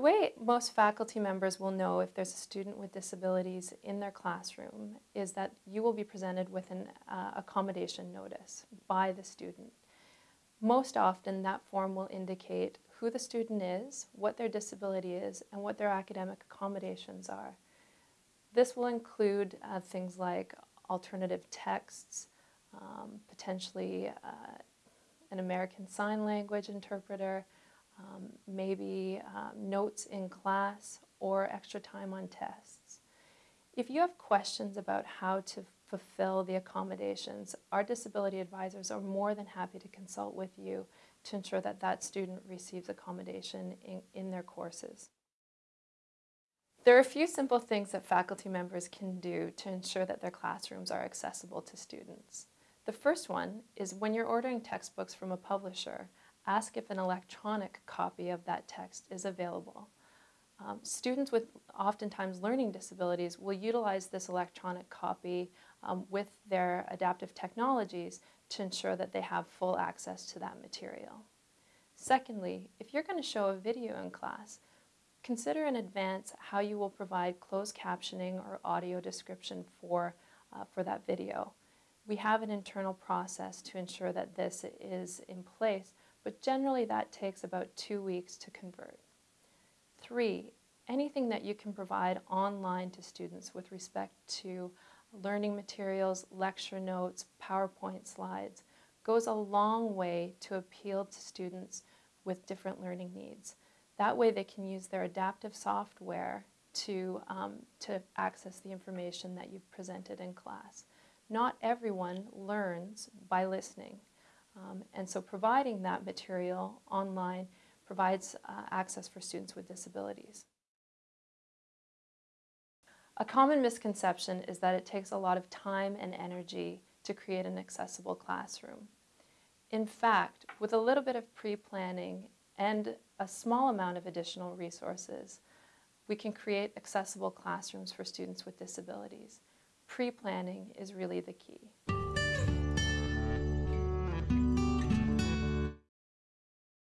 The way most faculty members will know if there's a student with disabilities in their classroom is that you will be presented with an uh, accommodation notice by the student. Most often that form will indicate who the student is, what their disability is, and what their academic accommodations are. This will include uh, things like alternative texts, um, potentially uh, an American Sign Language interpreter, um, maybe um, notes in class or extra time on tests. If you have questions about how to fulfill the accommodations, our disability advisors are more than happy to consult with you to ensure that that student receives accommodation in, in their courses. There are a few simple things that faculty members can do to ensure that their classrooms are accessible to students. The first one is when you're ordering textbooks from a publisher, ask if an electronic copy of that text is available. Um, students with oftentimes learning disabilities will utilize this electronic copy um, with their adaptive technologies to ensure that they have full access to that material. Secondly, if you're going to show a video in class, consider in advance how you will provide closed captioning or audio description for, uh, for that video. We have an internal process to ensure that this is in place but generally that takes about two weeks to convert. Three, anything that you can provide online to students with respect to learning materials, lecture notes, PowerPoint slides, goes a long way to appeal to students with different learning needs. That way they can use their adaptive software to, um, to access the information that you've presented in class. Not everyone learns by listening. Um, and so providing that material online provides uh, access for students with disabilities. A common misconception is that it takes a lot of time and energy to create an accessible classroom. In fact, with a little bit of pre-planning and a small amount of additional resources, we can create accessible classrooms for students with disabilities. Pre-planning is really the key.